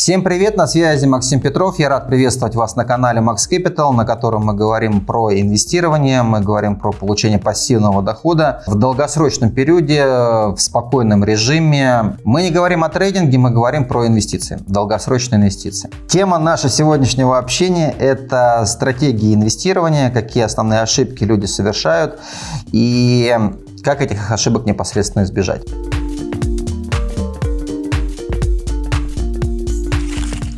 Всем привет, на связи Максим Петров. Я рад приветствовать вас на канале Max Capital, на котором мы говорим про инвестирование, мы говорим про получение пассивного дохода в долгосрочном периоде, в спокойном режиме. Мы не говорим о трейдинге, мы говорим про инвестиции, долгосрочные инвестиции. Тема нашего сегодняшнего общения – это стратегии инвестирования, какие основные ошибки люди совершают и как этих ошибок непосредственно избежать.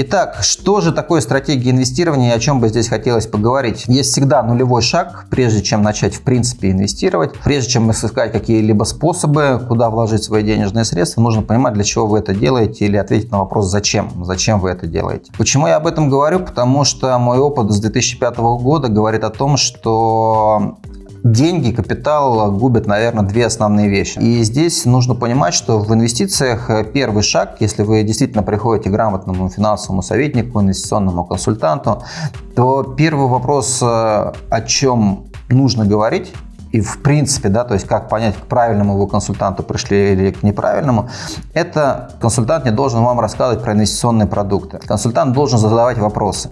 Итак, что же такое стратегия инвестирования и о чем бы здесь хотелось поговорить? Есть всегда нулевой шаг, прежде чем начать в принципе инвестировать. Прежде чем искать какие-либо способы, куда вложить свои денежные средства, нужно понимать, для чего вы это делаете или ответить на вопрос «Зачем?». Зачем вы это делаете? Почему я об этом говорю? Потому что мой опыт с 2005 года говорит о том, что Деньги, капитал губят, наверное, две основные вещи. И здесь нужно понимать, что в инвестициях первый шаг, если вы действительно приходите к грамотному финансовому советнику, инвестиционному консультанту, то первый вопрос, э, о чем нужно говорить, и в принципе, да, то есть как понять, к правильному вы консультанту пришли или к неправильному, это консультант не должен вам рассказывать про инвестиционные продукты. Консультант должен задавать вопросы.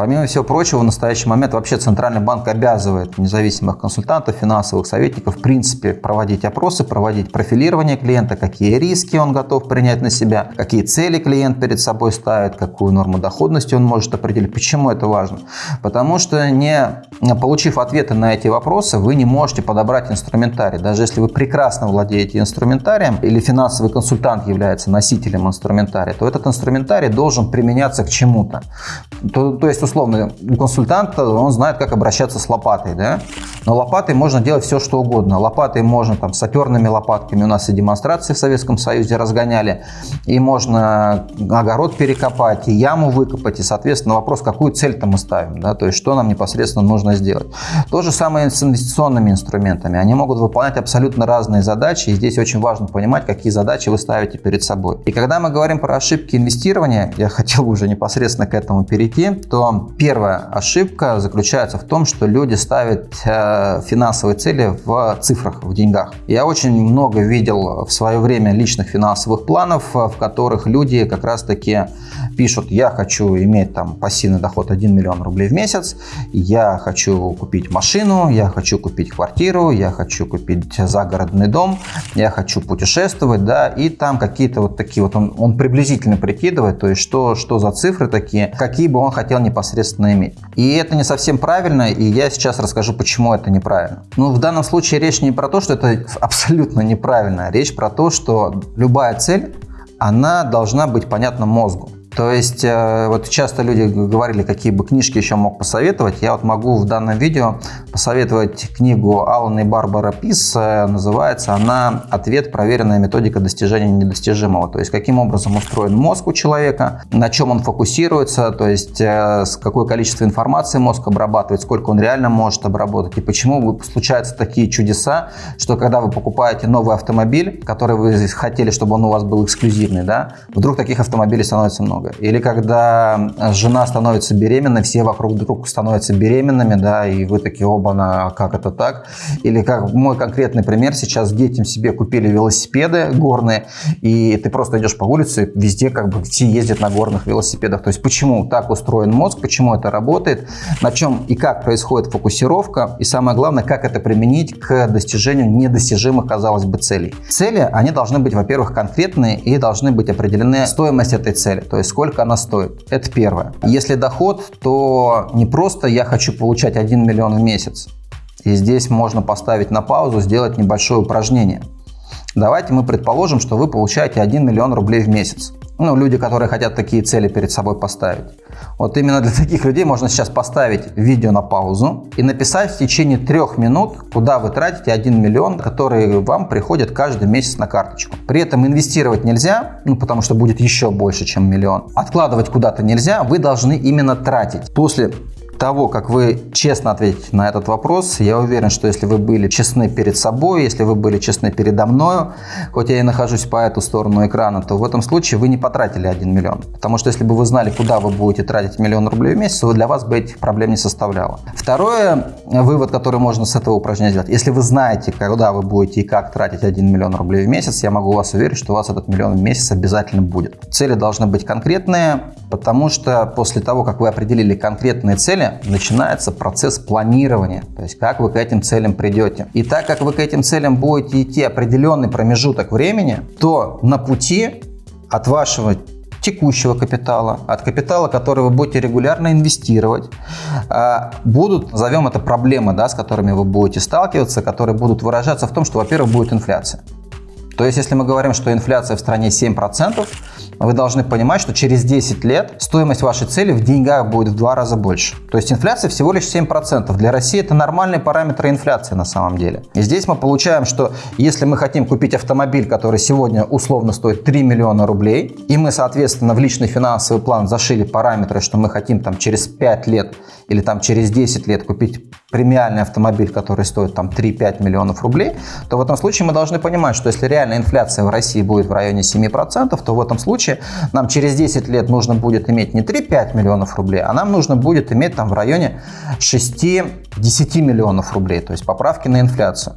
Помимо всего прочего, в настоящий момент вообще Центральный банк обязывает независимых консультантов, финансовых советников в принципе проводить опросы, проводить профилирование клиента, какие риски он готов принять на себя, какие цели клиент перед собой ставит, какую норму доходности он может определить. Почему это важно? Потому что не получив ответы на эти вопросы, вы не можете подобрать инструментарий. Даже если вы прекрасно владеете инструментарием или финансовый консультант является носителем инструментария, то этот инструментарий должен применяться к чему-то. То, то есть условно, у консультанта он знает, как обращаться с лопатой, да? Но лопатой можно делать все, что угодно. Лопатой можно там саперными лопатками, у нас и демонстрации в Советском Союзе разгоняли, и можно огород перекопать, и яму выкопать, и, соответственно, вопрос, какую цель-то мы ставим, да? То есть, что нам непосредственно нужно сделать. То же самое с инвестиционными инструментами. Они могут выполнять абсолютно разные задачи, и здесь очень важно понимать, какие задачи вы ставите перед собой. И когда мы говорим про ошибки инвестирования, я хотел уже непосредственно к этому перейти, то первая ошибка заключается в том, что люди ставят э, финансовые цели в цифрах, в деньгах. Я очень много видел в свое время личных финансовых планов, в которых люди как раз-таки пишут, я хочу иметь там пассивный доход 1 миллион рублей в месяц, я хочу купить машину, я хочу купить квартиру, я хочу купить загородный дом, я хочу путешествовать, да, и там какие-то вот такие вот, он, он приблизительно прикидывает, то есть что, что за цифры такие, какие бы он хотел непосредственно непосредственно иметь. И это не совсем правильно, и я сейчас расскажу, почему это неправильно. Ну, в данном случае речь не про то, что это абсолютно неправильно, речь про то, что любая цель, она должна быть понятна мозгу. То есть, э, вот часто люди говорили, какие бы книжки еще мог посоветовать. Я вот могу в данном видео посоветовать книгу Алана и Барбара Пис. Называется она «Ответ. Проверенная методика достижения недостижимого». То есть, каким образом устроен мозг у человека, на чем он фокусируется, то есть, э, с какое количество информации мозг обрабатывает, сколько он реально может обработать, и почему случаются такие чудеса, что когда вы покупаете новый автомобиль, который вы хотели, чтобы он у вас был эксклюзивный, да, вдруг таких автомобилей становится много много. Или когда жена становится беременной, все вокруг вдруг становятся беременными, да, и вы такие, оба, на как это так? Или как мой конкретный пример, сейчас детям себе купили велосипеды горные, и ты просто идешь по улице, везде как бы все ездят на горных велосипедах. То есть почему так устроен мозг, почему это работает, на чем и как происходит фокусировка, и самое главное, как это применить к достижению недостижимых, казалось бы, целей. Цели, они должны быть, во-первых, конкретные и должны быть определены стоимость этой цели. То есть сколько она стоит. Это первое. Если доход, то не просто я хочу получать 1 миллион в месяц. И здесь можно поставить на паузу, сделать небольшое упражнение. Давайте мы предположим, что вы получаете 1 миллион рублей в месяц. Ну, люди, которые хотят такие цели перед собой поставить. Вот именно для таких людей можно сейчас поставить видео на паузу и написать в течение трех минут, куда вы тратите 1 миллион, который вам приходит каждый месяц на карточку. При этом инвестировать нельзя, ну, потому что будет еще больше, чем миллион. Откладывать куда-то нельзя, вы должны именно тратить. После того, как вы честно ответите на этот вопрос, я уверен, что если вы были честны перед собой, если вы были честны передо мною, хоть я и нахожусь по эту сторону экрана, то в этом случае вы не потратили 1 миллион. Потому что если бы вы знали, куда вы будете тратить миллион рублей в месяц, для вас бы этих проблем не составляло. Второе, вывод, который можно с этого упражнения сделать. Если вы знаете, куда вы будете и как тратить 1 миллион рублей в месяц, я могу вас уверить, что у вас этот миллион в месяц обязательно будет. Цели должны быть конкретные, потому что после того, как вы определили конкретные цели, начинается процесс планирования, то есть как вы к этим целям придете. И так как вы к этим целям будете идти определенный промежуток времени, то на пути от вашего текущего капитала, от капитала, который вы будете регулярно инвестировать, а, будут, назовем это проблемы, да, с которыми вы будете сталкиваться, которые будут выражаться в том, что, во-первых, будет инфляция. То есть, если мы говорим, что инфляция в стране 7%, вы должны понимать, что через 10 лет стоимость вашей цели в деньгах будет в два раза больше. То есть инфляция всего лишь 7%. Для России это нормальные параметры инфляции на самом деле. И здесь мы получаем, что если мы хотим купить автомобиль, который сегодня условно стоит 3 миллиона рублей, и мы, соответственно, в личный финансовый план зашили параметры, что мы хотим там через 5 лет или там через 10 лет купить премиальный автомобиль, который стоит там 3-5 миллионов рублей, то в этом случае мы должны понимать, что если реальная инфляция в России будет в районе 7%, то в этом случае нам через 10 лет нужно будет иметь не 3-5 миллионов рублей, а нам нужно будет иметь там в районе 6-10 миллионов рублей, то есть поправки на инфляцию.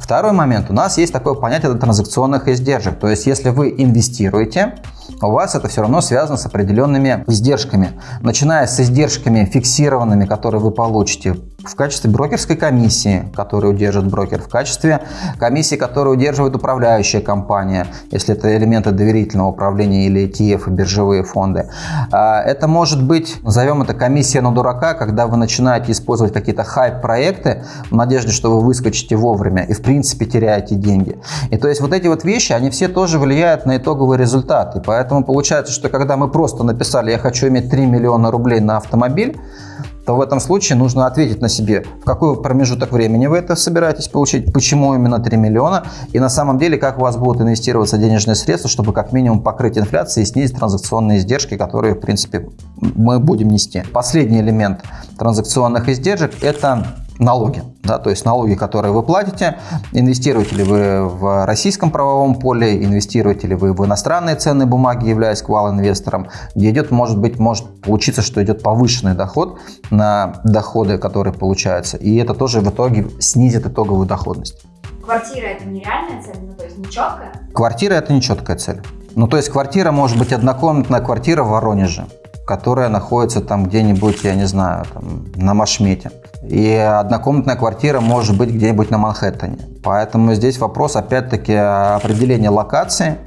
Второй момент. У нас есть такое понятие транзакционных издержек. То есть если вы инвестируете, у вас это все равно связано с определенными издержками. Начиная с издержками фиксированными, которые вы получите в качестве брокерской комиссии, которую удержит брокер, в качестве комиссии, которую удерживает управляющая компания, если это элементы доверительного управления или ETF биржевые фонды. А, это может быть, назовем это комиссия на дурака, когда вы начинаете использовать какие-то хайп-проекты в надежде, что вы выскочите вовремя и в принципе теряете деньги. И то есть вот эти вот вещи, они все тоже влияют на итоговый результат. И поэтому получается, что когда мы просто написали «я хочу иметь 3 миллиона рублей на автомобиль», то в этом случае нужно ответить на себе, в какой промежуток времени вы это собираетесь получить, почему именно 3 миллиона, и на самом деле, как у вас будут инвестироваться денежные средства, чтобы как минимум покрыть инфляцию и снизить транзакционные издержки, которые, в принципе, мы будем нести. Последний элемент транзакционных издержек – это налоги. Да, то есть налоги, которые вы платите, инвестируете ли вы в российском правовом поле, инвестируете ли вы в иностранные ценные бумаги, являясь квал-инвестором, где идет, может быть, может получиться, что идет повышенный доход на доходы, которые получаются. И это тоже в итоге снизит итоговую доходность. Квартира это нереальная цель, ну то есть нечеткая? Квартира это нечеткая цель. Ну то есть квартира может быть однокомнатная квартира в Воронеже которая находится там где-нибудь, я не знаю, там, на Машмете. И однокомнатная квартира может быть где-нибудь на Манхэттене. Поэтому здесь вопрос, опять-таки, определения локации,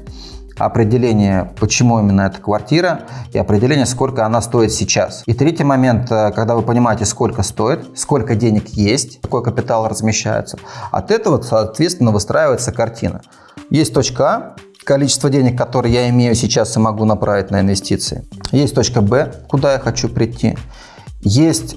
определение, почему именно эта квартира, и определение, сколько она стоит сейчас. И третий момент, э, когда вы понимаете, сколько стоит, сколько денег есть, какой капитал размещается, от этого, соответственно, выстраивается картина. Есть точка А, количество денег, которые я имею сейчас и могу направить на инвестиции. Есть точка Б, куда я хочу прийти. Есть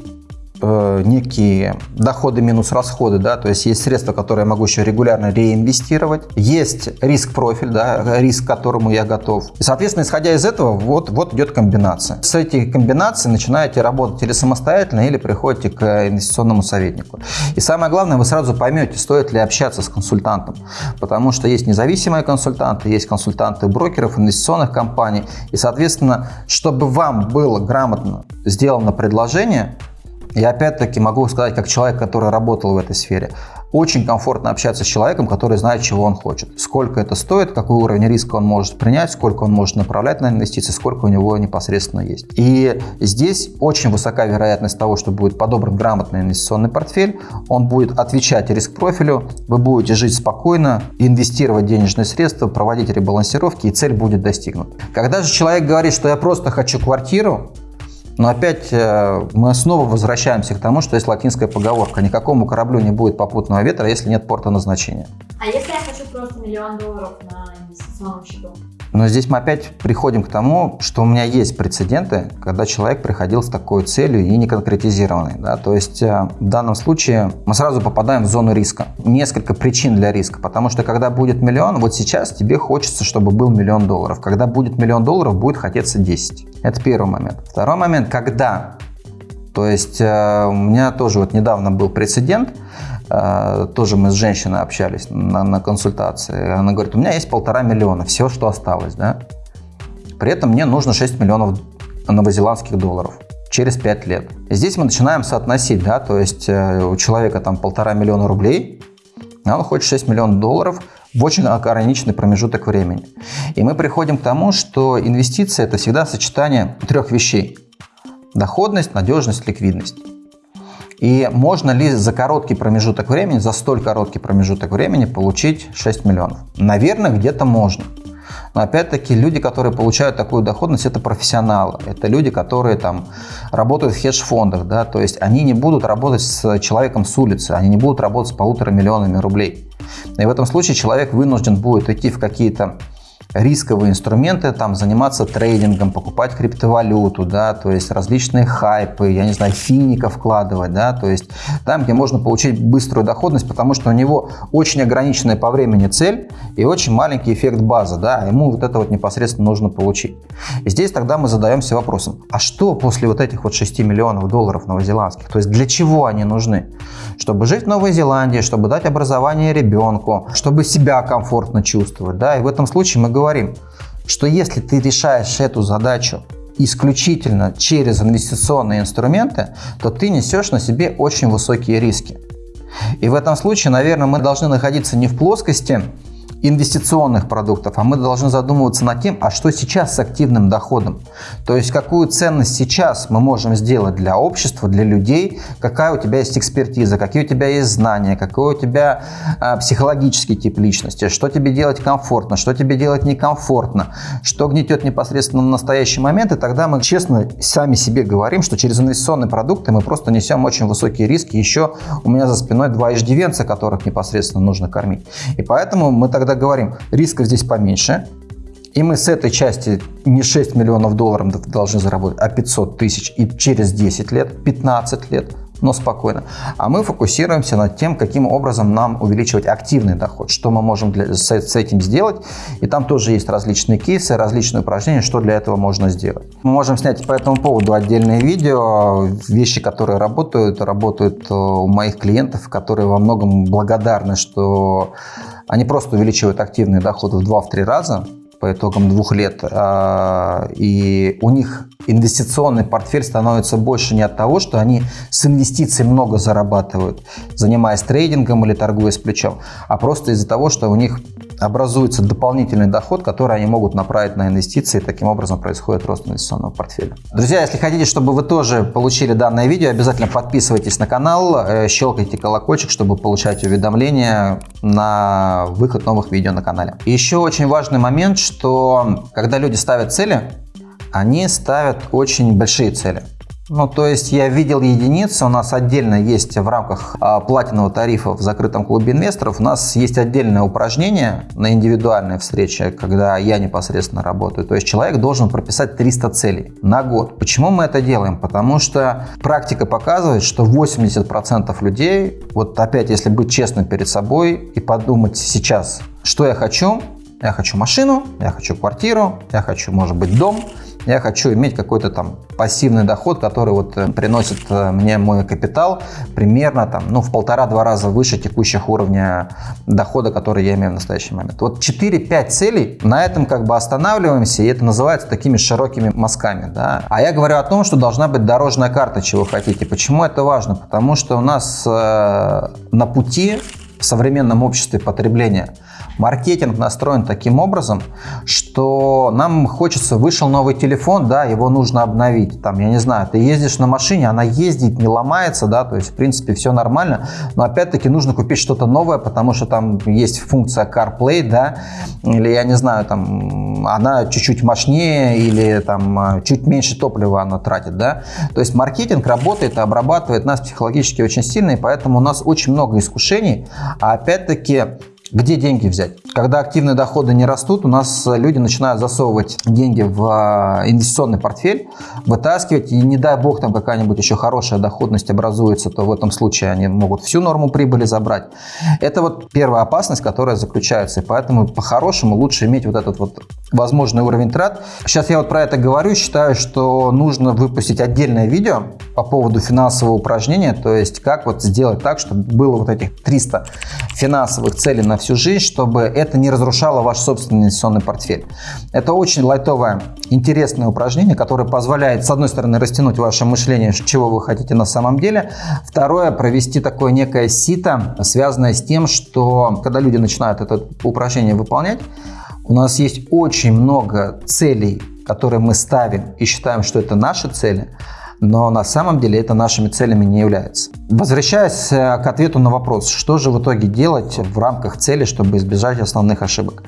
э, некие доходы минус расходы, да, то есть есть средства, которые я могу еще регулярно реинвестировать, есть риск-профиль, да, риск, к которому я готов. И, соответственно, исходя из этого, вот, вот идет комбинация. С этих комбинаций начинаете работать или самостоятельно, или приходите к инвестиционному советнику. И самое главное, вы сразу поймете, стоит ли общаться с консультантом, потому что есть независимые консультанты, есть консультанты брокеров, инвестиционных компаний, и, соответственно, чтобы вам было грамотно сделано предложение, и опять-таки могу сказать, как человек, который работал в этой сфере, очень комфортно общаться с человеком, который знает, чего он хочет. Сколько это стоит, какой уровень риска он может принять, сколько он может направлять на инвестиции, сколько у него непосредственно есть. И здесь очень высока вероятность того, что будет подобран грамотный инвестиционный портфель, он будет отвечать риск-профилю, вы будете жить спокойно, инвестировать денежные средства, проводить ребалансировки, и цель будет достигнута. Когда же человек говорит, что я просто хочу квартиру, но опять э, мы снова возвращаемся к тому, что есть латинская поговорка. Никакому кораблю не будет попутного ветра, если нет порта назначения. А если я хочу просто миллион долларов на инвестиционном счету? Но здесь мы опять приходим к тому, что у меня есть прецеденты, когда человек приходил с такой целью и не конкретизированной. Да? То есть э, в данном случае мы сразу попадаем в зону риска. Несколько причин для риска, потому что когда будет миллион, вот сейчас тебе хочется, чтобы был миллион долларов. Когда будет миллион долларов, будет хотеться 10. Это первый момент. Второй момент, когда То есть э, у меня тоже вот недавно был прецедент, тоже мы с женщиной общались на, на консультации. Она говорит, у меня есть полтора миллиона, все, что осталось, да. При этом мне нужно 6 миллионов новозеландских долларов через 5 лет. И здесь мы начинаем соотносить, да, то есть э, у человека там полтора миллиона рублей, а он хочет 6 миллионов долларов в очень ограниченный промежуток времени. И мы приходим к тому, что инвестиция – это всегда сочетание трех вещей. Доходность, надежность, ликвидность. И можно ли за короткий промежуток времени, за столь короткий промежуток времени получить 6 миллионов? Наверное, где-то можно. Но опять-таки люди, которые получают такую доходность, это профессионалы. Это люди, которые там работают в хедж-фондах, да, то есть они не будут работать с человеком с улицы, они не будут работать с полутора миллионами рублей. И в этом случае человек вынужден будет идти в какие-то рисковые инструменты, там, заниматься трейдингом, покупать криптовалюту, да, то есть различные хайпы, я не знаю, финика вкладывать, да, то есть там, где можно получить быструю доходность, потому что у него очень ограниченная по времени цель и очень маленький эффект базы, да, а ему вот это вот непосредственно нужно получить. И здесь тогда мы задаемся вопросом, а что после вот этих вот 6 миллионов долларов новозеландских, то есть для чего они нужны? Чтобы жить в Новой Зеландии, чтобы дать образование ребенку, чтобы себя комфортно чувствовать, да, и в этом случае мы говорим, что если ты решаешь эту задачу исключительно через инвестиционные инструменты, то ты несешь на себе очень высокие риски. И в этом случае, наверное, мы должны находиться не в плоскости инвестиционных продуктов, а мы должны задумываться над тем, а что сейчас с активным доходом. То есть какую ценность сейчас мы можем сделать для общества, для людей, какая у тебя есть экспертиза, какие у тебя есть знания, какой у тебя а, психологический тип личности, что тебе делать комфортно, что тебе делать некомфортно, что гнетет непосредственно в настоящий момент, и тогда мы честно сами себе говорим, что через инвестиционные продукты мы просто несем очень высокие риски. Еще у меня за спиной два иждивенца, которых непосредственно нужно кормить. И поэтому мы тогда когда говорим, рисков здесь поменьше, и мы с этой части не 6 миллионов долларов должны заработать, а 500 тысяч и через 10 лет, 15 лет, но спокойно. А мы фокусируемся над тем, каким образом нам увеличивать активный доход, что мы можем для, с, с этим сделать. И там тоже есть различные кейсы, различные упражнения, что для этого можно сделать. Мы можем снять по этому поводу отдельное видео. Вещи, которые работают, работают э, у моих клиентов, которые во многом благодарны, что они просто увеличивают активный доход в 2-3 раза по итогам двух лет, а, и у них инвестиционный портфель становится больше не от того, что они с инвестиций много зарабатывают, занимаясь трейдингом или торгуя с плечом, а просто из-за того, что у них образуется дополнительный доход, который они могут направить на инвестиции, таким образом происходит рост инвестиционного портфеля. Друзья, если хотите, чтобы вы тоже получили данное видео, обязательно подписывайтесь на канал, э, щелкайте колокольчик, чтобы получать уведомления на выход новых видео на канале. еще очень важный момент, что когда люди ставят цели, они ставят очень большие цели. Ну, то есть я видел единицы, у нас отдельно есть в рамках а, платинового тарифа в закрытом клубе инвесторов, у нас есть отдельное упражнение на индивидуальной встрече, когда я непосредственно работаю. То есть человек должен прописать 300 целей на год. Почему мы это делаем? Потому что практика показывает, что 80% людей, вот опять если быть честным перед собой и подумать сейчас, что я хочу, я хочу машину, я хочу квартиру, я хочу, может быть, дом, я хочу иметь какой-то там пассивный доход, который вот э, приносит э, мне мой капитал примерно там, ну, в полтора-два раза выше текущих уровня дохода, который я имею в настоящий момент. Вот 4-5 целей, на этом как бы останавливаемся, и это называется такими широкими мазками. Да? А я говорю о том, что должна быть дорожная карта, чего хотите. Почему это важно? Потому что у нас э, на пути в современном обществе потребления – Маркетинг настроен таким образом, что нам хочется, вышел новый телефон, да, его нужно обновить. Там, я не знаю, ты ездишь на машине, она ездит, не ломается, да, то есть, в принципе, все нормально, но опять-таки нужно купить что-то новое, потому что там есть функция CarPlay, да, или, я не знаю, там, она чуть-чуть мощнее или там чуть меньше топлива она тратит, да. То есть маркетинг работает и обрабатывает нас психологически очень сильно, и поэтому у нас очень много искушений, а опять-таки где деньги взять? Когда активные доходы не растут, у нас люди начинают засовывать деньги в а, инвестиционный портфель, вытаскивать, и не дай бог там какая-нибудь еще хорошая доходность образуется, то в этом случае они могут всю норму прибыли забрать. Это вот первая опасность, которая заключается, и поэтому по-хорошему лучше иметь вот этот вот возможный уровень трат. Сейчас я вот про это говорю, считаю, что нужно выпустить отдельное видео по поводу финансового упражнения, то есть как вот сделать так, чтобы было вот этих 300 финансовых целей на всю жизнь, чтобы это не разрушало ваш собственный инвестиционный портфель. Это очень лайтовое, интересное упражнение, которое позволяет, с одной стороны, растянуть ваше мышление, чего вы хотите на самом деле, второе, провести такое некое сито, связанное с тем, что когда люди начинают это упражнение выполнять, у нас есть очень много целей, которые мы ставим и считаем, что это наши цели, но на самом деле это нашими целями не является. Возвращаясь э, к ответу на вопрос, что же в итоге делать в рамках цели, чтобы избежать основных ошибок.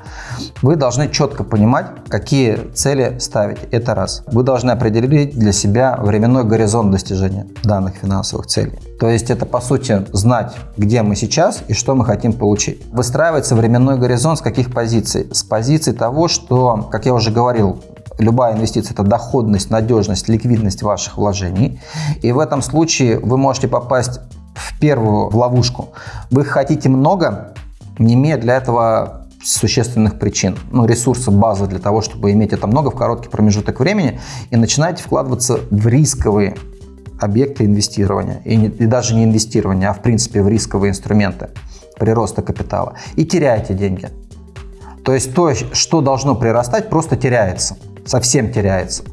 Вы должны четко понимать, какие цели ставить. Это раз. Вы должны определить для себя временной горизонт достижения данных финансовых целей. То есть это, по сути, знать, где мы сейчас и что мы хотим получить. Выстраивается временной горизонт с каких позиций? С позиции того, что, как я уже говорил, любая инвестиция – это доходность, надежность, ликвидность ваших вложений. И в этом случае вы можете попасть в первую в ловушку. Вы хотите много, не имея для этого существенных причин, ну, ресурсов, базы для того, чтобы иметь это много в короткий промежуток времени, и начинаете вкладываться в рисковые объекты инвестирования, и, не, и даже не инвестирования, а в принципе в рисковые инструменты прироста капитала, и теряете деньги. То есть то, что должно прирастать, просто теряется, совсем теряется.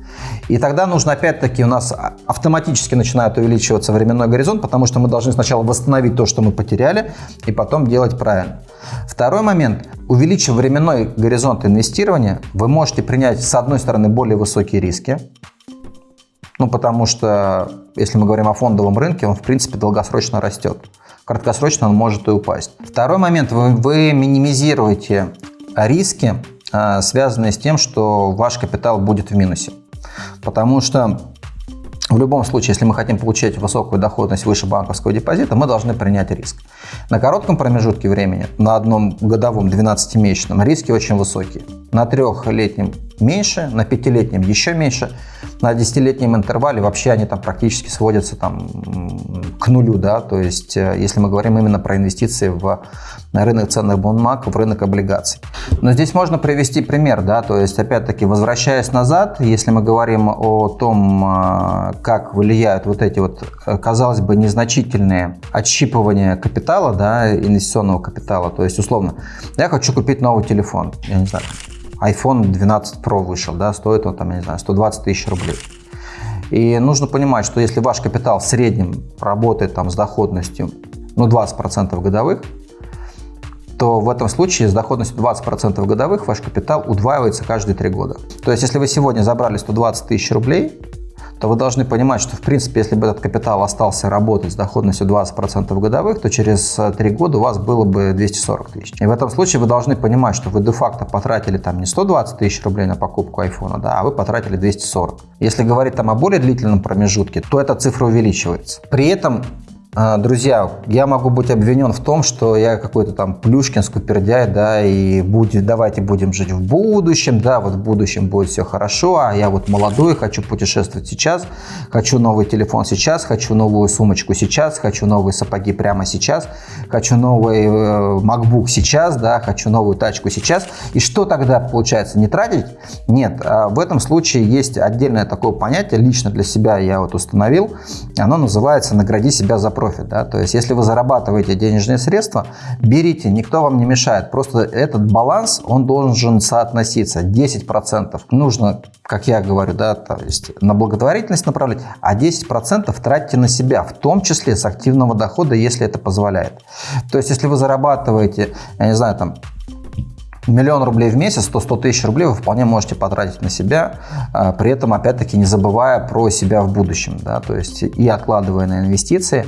И тогда нужно опять-таки у нас автоматически начинает увеличиваться временной горизонт, потому что мы должны сначала восстановить то, что мы потеряли, и потом делать правильно. Второй момент. Увеличив временной горизонт инвестирования, вы можете принять, с одной стороны, более высокие риски, ну, потому что, если мы говорим о фондовом рынке, он, в принципе, долгосрочно растет. Краткосрочно он может и упасть. Второй момент. Вы, вы минимизируете риски, связанные с тем, что ваш капитал будет в минусе. Потому что в любом случае, если мы хотим получать высокую доходность выше банковского депозита, мы должны принять риск. На коротком промежутке времени, на одном годовом 12-месячном, риски очень высокие. На трехлетнем меньше, на пятилетнем еще меньше, на десятилетнем интервале вообще они там практически сводятся там к нулю, да, то есть э, если мы говорим именно про инвестиции в рынок ценных бумаг, в рынок облигаций. Но здесь можно привести пример, да, то есть опять-таки возвращаясь назад, если мы говорим о том, э, как влияют вот эти вот, э, казалось бы, незначительные отщипывания капитала, да, инвестиционного капитала, то есть условно, я хочу купить новый телефон, я не знаю, iPhone 12 Pro вышел, да, стоит он там, я не знаю, 120 тысяч рублей. И нужно понимать, что если ваш капитал в среднем работает там с доходностью ну, 20% годовых, то в этом случае с доходностью 20% годовых ваш капитал удваивается каждые 3 года. То есть, если вы сегодня забрали 120 тысяч рублей, то вы должны понимать, что в принципе, если бы этот капитал остался работать с доходностью 20% годовых, то через 3 года у вас было бы 240 тысяч. И в этом случае вы должны понимать, что вы де-факто потратили там не 120 тысяч рублей на покупку айфона, да, а вы потратили 240. Если говорить там о более длительном промежутке, то эта цифра увеличивается. При этом друзья, я могу быть обвинен в том, что я какой-то там Плюшкин, скупердяй, да, и будет, давайте будем жить в будущем, да, вот в будущем будет все хорошо, а я вот молодой, хочу путешествовать сейчас, хочу новый телефон сейчас, хочу новую сумочку сейчас, хочу новые сапоги прямо сейчас, хочу новый э, MacBook сейчас, да, хочу новую тачку сейчас. И что тогда получается, не тратить? Нет, а в этом случае есть отдельное такое понятие, лично для себя я вот установил, оно называется «награди себя за профит профит. Да? То есть, если вы зарабатываете денежные средства, берите, никто вам не мешает. Просто этот баланс, он должен соотноситься. 10% нужно, как я говорю, да, то есть на благотворительность направлять, а 10% тратьте на себя, в том числе с активного дохода, если это позволяет. То есть, если вы зарабатываете, я не знаю, там миллион рублей в месяц, то 100 тысяч рублей вы вполне можете потратить на себя, а, при этом, опять-таки, не забывая про себя в будущем, да, то есть и откладывая на инвестиции,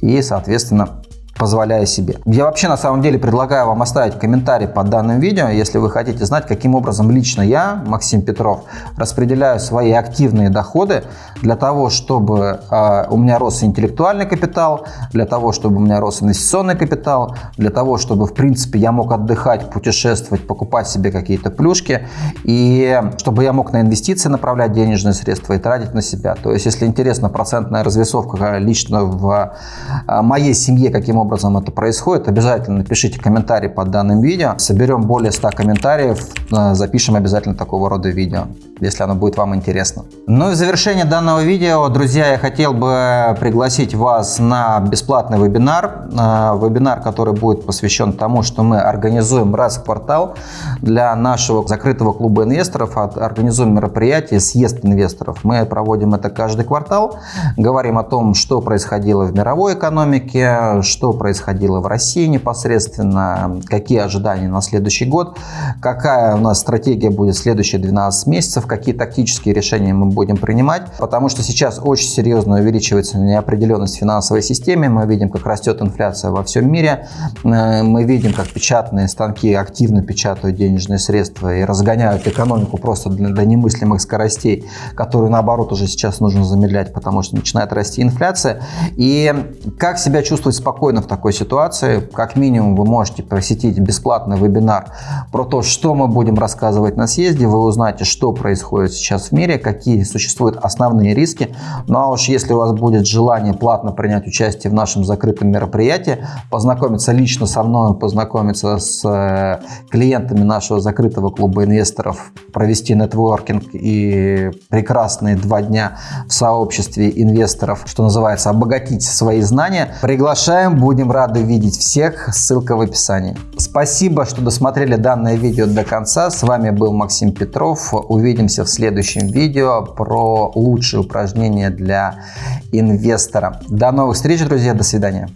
и, соответственно, позволяю себе. Я вообще на самом деле предлагаю вам оставить комментарий под данным видео, если вы хотите знать, каким образом лично я, Максим Петров, распределяю свои активные доходы для того, чтобы э, у меня рос интеллектуальный капитал, для того, чтобы у меня рос инвестиционный капитал, для того, чтобы, в принципе, я мог отдыхать, путешествовать, покупать себе какие-то плюшки, и чтобы я мог на инвестиции направлять денежные средства и тратить на себя. То есть, если интересна процентная развесовка лично в моей семье, каким образом образом это происходит, обязательно напишите комментарий под данным видео. Соберем более 100 комментариев, э, запишем обязательно такого рода видео, если оно будет вам интересно. Ну и в завершение данного видео, друзья, я хотел бы пригласить вас на бесплатный вебинар. Э, вебинар, который будет посвящен тому, что мы организуем раз в квартал для нашего закрытого клуба инвесторов, организуем мероприятие «Съезд инвесторов». Мы проводим это каждый квартал, говорим о том, что происходило в мировой экономике, что происходило в России непосредственно, какие ожидания на следующий год, какая у нас стратегия будет следующие 12 месяцев, какие тактические решения мы будем принимать, потому что сейчас очень серьезно увеличивается неопределенность в финансовой системе, мы видим, как растет инфляция во всем мире, э, мы видим, как печатные станки активно печатают денежные средства и разгоняют экономику просто до немыслимых скоростей, которые наоборот уже сейчас нужно замедлять, потому что начинает расти инфляция. И как себя чувствовать спокойно в такой ситуации? Как минимум вы можете посетить бесплатный вебинар про то, что мы будем рассказывать на съезде. Вы узнаете, что происходит сейчас в мире, какие существуют основные риски. Ну а уж если у вас будет желание платно принять участие в нашем закрытом мероприятии, познакомиться лично со мной, познакомиться с э, клиентами нашего закрытого клуба инвесторов, провести нетворкинг и прекрасные два дня в сообществе инвесторов, что называется, обогатить свои знания. Приглашаем, будем рады видеть всех. Ссылка в описании. Спасибо, что досмотрели данное видео до конца. С вами был Максим Петров. Увидимся в следующем видео про лучшие упражнения для инвестора. До новых встреч, друзья. До свидания.